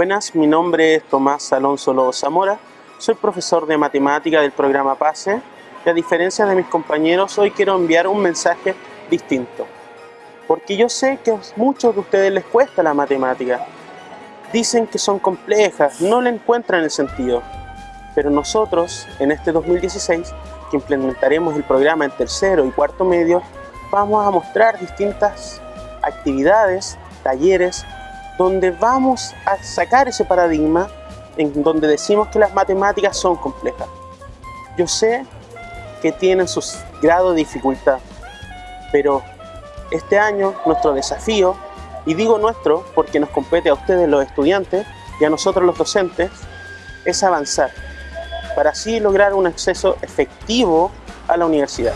Buenas, mi nombre es Tomás Alonso Lobo Zamora, soy profesor de matemática del programa PASE y a diferencia de mis compañeros hoy quiero enviar un mensaje distinto. Porque yo sé que a muchos de ustedes les cuesta la matemática. Dicen que son complejas, no le encuentran el sentido. Pero nosotros, en este 2016, que implementaremos el programa en tercero y cuarto medio, vamos a mostrar distintas actividades, talleres, donde vamos a sacar ese paradigma en donde decimos que las matemáticas son complejas. Yo sé que tienen sus grados de dificultad, pero este año nuestro desafío, y digo nuestro porque nos compete a ustedes los estudiantes y a nosotros los docentes, es avanzar, para así lograr un acceso efectivo a la universidad.